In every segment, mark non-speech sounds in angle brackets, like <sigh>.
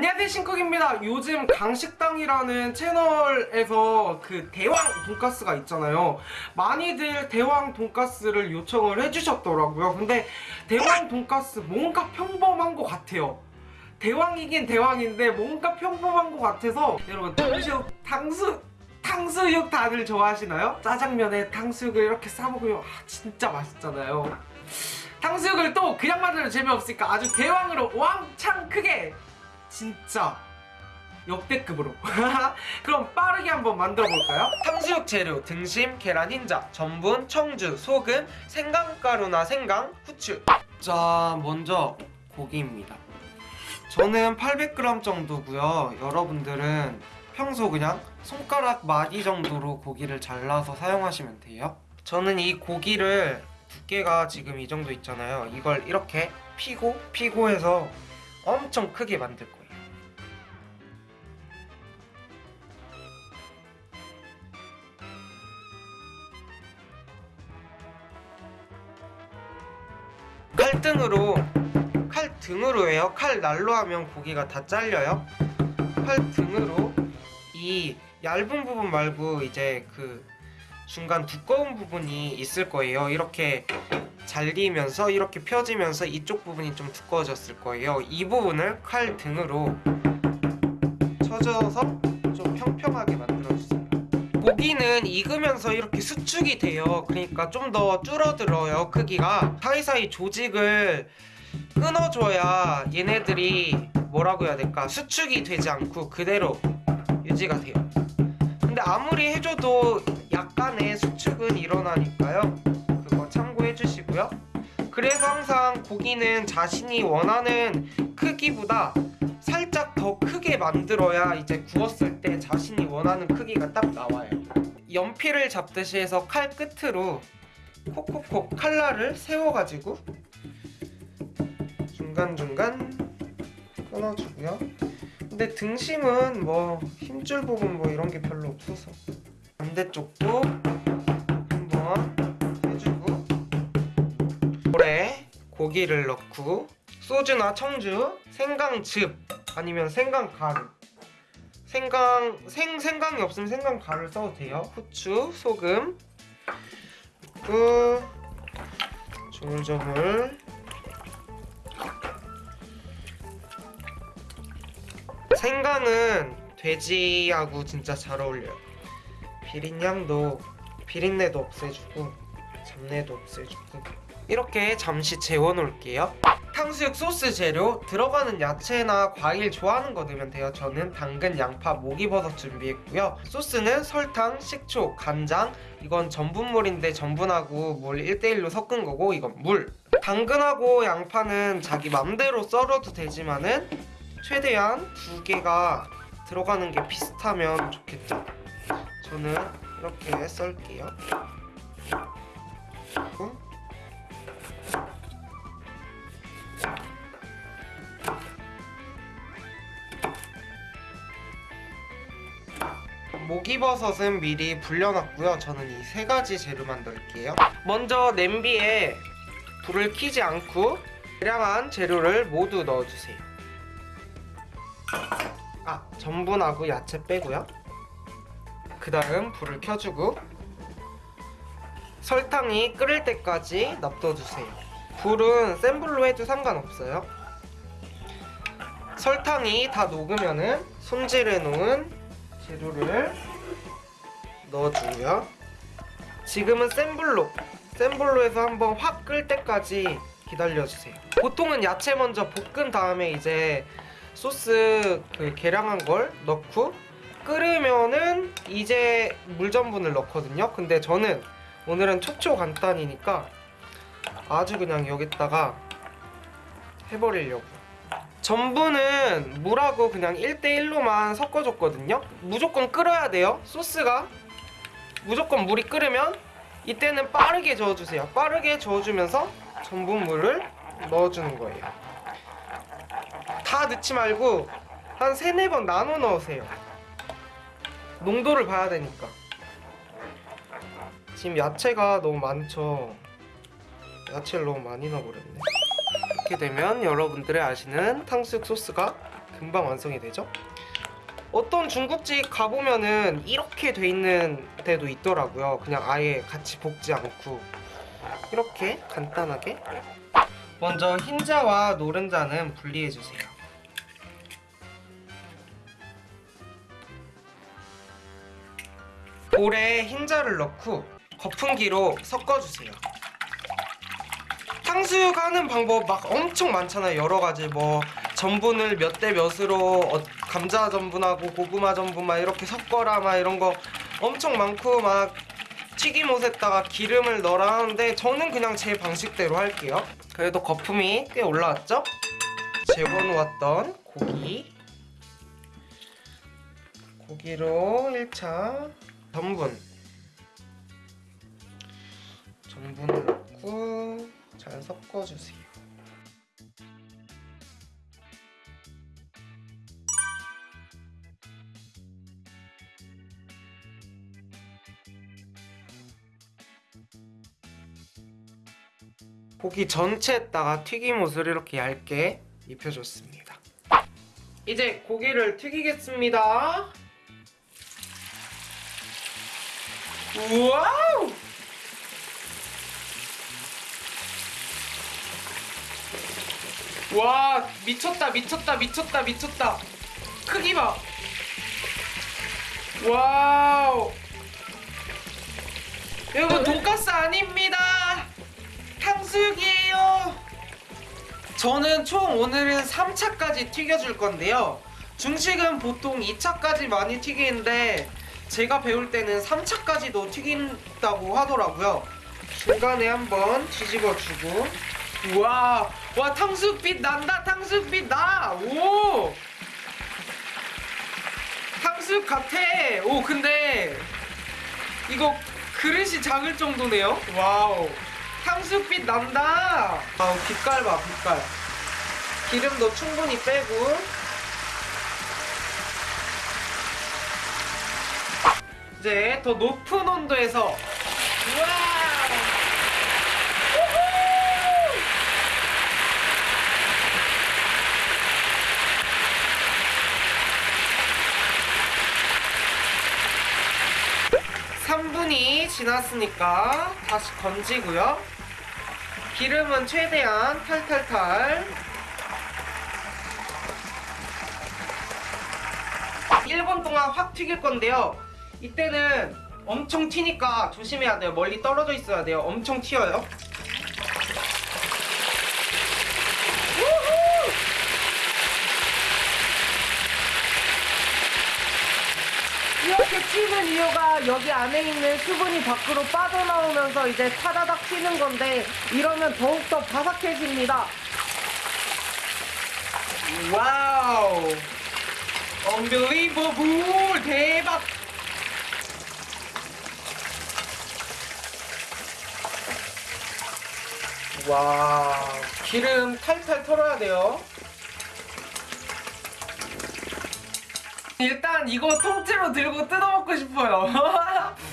안녕하세요 신쿡입니다. 요즘 강식당이라는 채널에서 그 대왕 돈가스가 있잖아요. 많이들 대왕 돈가스를 요청을 해주셨더라고요. 근데 대왕 돈가스 뭔가 평범한 것 같아요. 대왕이긴 대왕인데 뭔가 평범한 것 같아서 여러분 탕수육 탕수 탕수육 다들 좋아하시나요? 짜장면에 탕수육을 이렇게 싸먹으면 아, 진짜 맛있잖아요. 탕수육을 또 그냥 만들면 재미없으니까 아주 대왕으로 왕창 크게 진짜 역대급으로. <laughs> 그럼 빠르게 한번 만들어 볼까요? 탕수육 재료 등심, 계란 흰자, 전분, 청주, 소금, 생강가루나 생강, 후추. 자 먼저 고기입니다. 저는 800g 정도고요. 여러분들은 평소 그냥 손가락 마디 정도로 고기를 잘라서 사용하시면 돼요. 저는 이 고기를 두께가 지금 이 정도 있잖아요. 이걸 이렇게 피고 피고 해서 엄청 크게 만들 거예요 칼등으로 칼 등으로 해요? 칼 날로 하면 고기가 다 잘려요? 칼 등으로 이 얇은 부분 말고 이제 그 중간 두꺼운 부분이 있을 거예요. 이렇게 잘리면서 이렇게 펴지면서 이쪽 부분이 좀 두꺼워졌을 거예요. 이 부분을 칼 등으로 쳐줘서 좀 평평하게 만들어주세요 고기는 익으면서 이렇게 수축이 돼요. 그러니까 좀 더 줄어들어요 크기가. 사이사이 조직을 끊어줘야 얘네들이 뭐라고 해야 될까? 수축이 되지 않고 그대로 유지가 돼요. 근데 아무리 해줘도 약간의 수축은 일어나니까요. 그거 참고해 주시고요. 그래서 항상 고기는 자신이 원하는 크기보다 살짝 더 크게 만들어야 이제 구웠을 때 자신이 원하는 크기가 딱 나와요. 연필을 잡듯이 해서 칼 끝으로 콕콕콕 칼날을 세워가지고 중간중간 끊어주고요. 근데 등심은 뭐 힘줄 부분 뭐 이런 게 별로 없어서 반대쪽도 한번 해주고 볼에 고기를 넣고 소주나 청주, 생강즙 아니면 생강 가루. 생강, 생, 생강이 없으면 생강 가루를 써도 돼요. 후추, 소금. 그 조물조물. 생강은 돼지하고 진짜 잘 어울려요. 비린향도 비린내도 없애주고 잡내도 없애주고. 이렇게 잠시 재워놓을게요 탕수육 소스 재료 들어가는 야채나 과일 좋아하는 거 넣으면 돼요. 저는 당근, 양파, 목이버섯 준비했고요. 소스는 설탕, 식초, 간장. 이건 전분물인데 전분하고 물 1대1로 섞은 거고 이건 물. 당근하고 양파는 자기 맘대로 썰어도 되지만은 최대한 두 개가 들어가는 게 비슷하면 좋겠죠. 저는 이렇게 썰게요. 그리고 목이버섯은 미리 불려놨고요. 저는 이 세 가지 재료만 넣을게요. 먼저 냄비에 불을 켜지 않고 다량한 재료를 모두 넣어주세요. 아 전분하고 야채 빼고요. 그 다음 불을 켜주고 설탕이 끓을 때까지 놔둬주세요. 불은 센 불로 해도 상관없어요. 설탕이 다 녹으면 은 손질해 놓은 재료를 넣어주고요. 지금은 센 불로 센 불로 해서 한번 확 끓 때까지 기다려주세요. 보통은 야채 먼저 볶은 다음에 이제 소스 그 계량한 걸 넣고 끓으면은 이제 물전분을 넣거든요. 근데 저는 오늘은 촉촉 간단이니까 아주 그냥 여기다가 해버리려고 전분은 물하고 그냥 1대1로만 섞어줬거든요. 무조건 끓어야 돼요 소스가. 무조건 물이 끓으면 이때는 빠르게 저어주세요. 빠르게 저어주면서 전분물을 넣어주는 거예요. 다 넣지 말고 한 3, 4번 나눠 넣으세요. 농도를 봐야 되니까. 지금 야채가 너무 많죠? 야채를 너무 많이 넣어버렸네 이렇게 되면 여러분들이 아시는 탕수육 소스가 금방 완성이 되죠? 어떤 중국집 가보면은 이렇게 돼 있는 데도 있더라고요. 그냥 아예 같이 볶지 않고 이렇게 간단하게 먼저 흰자와 노른자는 분리해 주세요. 볼에 흰자를 넣고 거품기로 섞어주세요. 탕수육 하는 방법 막 엄청 많잖아요. 여러 가지 뭐 전분을 몇 대 몇으로 어, 감자 전분하고 고구마 전분 막 이렇게 섞어라 막 이런 거 엄청 많고 막 튀김옷에다가 기름을 넣어라 하는데 저는 그냥 제 방식대로 할게요. 그래도 거품이 꽤 올라왔죠? 재워놓았던 고기 고기로 1차 전분 섞어주세요. 고기 전체에다가 튀김옷을 이렇게 얇게 입혀줬습니다. 이제 고기를 튀기겠습니다. 와우! 와 미쳤다 미쳤다 미쳤다 미쳤다. 크기 봐. 와우. 여러분 돈가스 아닙니다. 탕수육이에요. 저는 총 오늘은 3차까지 튀겨줄 건데요. 중식은 보통 2차까지 많이 튀기는데 제가 배울 때는 3차까지도 튀긴다고 하더라고요. 중간에 한번 뒤집어주고. 우 와 와 탕수육빛 난다 탕수육빛 나 오. 탕수육 같아. 오 근데 이거 그릇이 작을 정도네요. 와우. 탕수육빛 난다. 아우 빛깔 봐 빛깔. 기름도 충분히 빼고. 이제 더 높은 온도에서. 우와 삼분이 지났으니까 다시 건지고요. 기름은 최대한 탈탈탈. 1분 동안 확 튀길 건데요. 이때는 엄청 튀니까 조심해야 돼요. 멀리 떨어져 있어야 돼요. 엄청 튀어요. 우후! 이렇게 튀는 이유가 여기 안에 있는 수분이 밖으로 빠져나오면서 이제 타다닥 튀는 건데 이러면 더욱더 바삭해집니다. 와우! unbelievable 대박! 와 기름 탈탈 털어야 돼요. 일단 이거 통째로 들고 뜯어 먹고 싶어요. <laughs>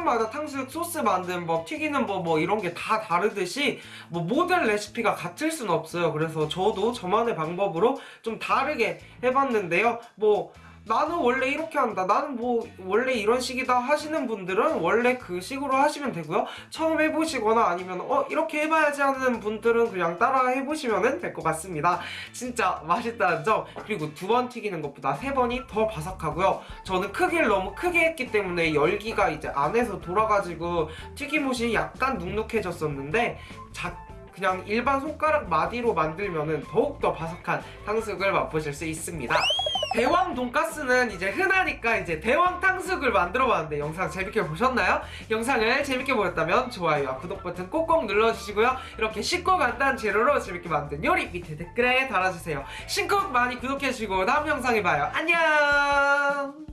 사람마다 탕수육 소스 만드는 법, 튀기는 법 뭐 이런 게 다 다르듯이 뭐 모든 레시피가 같을 수는 없어요. 그래서 저도 저만의 방법으로 좀 다르게 해봤는데요. 뭐 나는 원래 이렇게 한다. 나는 뭐 원래 이런 식이다 하시는 분들은 원래 그 식으로 하시면 되고요. 처음 해보시거나 아니면 어 이렇게 해봐야지 하는 분들은 그냥 따라 해보시면 될 것 같습니다. 진짜 맛있다는 점 그리고 두 번 튀기는 것보다 세 번이 더 바삭하고요. 저는 크기를 너무 크게 했기 때문에 열기가 이제 안에서 돌아가지고 튀김옷이 약간 눅눅해졌었는데 자, 그냥 일반 손가락 마디로 만들면은 더욱더 바삭한 탕수육을 맛보실 수 있습니다. 대왕 돈가스는 이제 흔하니까 이제 대왕 탕수육을 만들어 봤는데 영상 재밌게 보셨나요? 영상을 재밌게 보셨다면 좋아요와 구독 버튼 꼭꼭 눌러주시고요. 이렇게 쉽고 간단한 재료로 재밌게 만든 요리 밑에 댓글에 달아주세요. 신곡 많이 구독해주시고 다음 영상에 봐요. 안녕!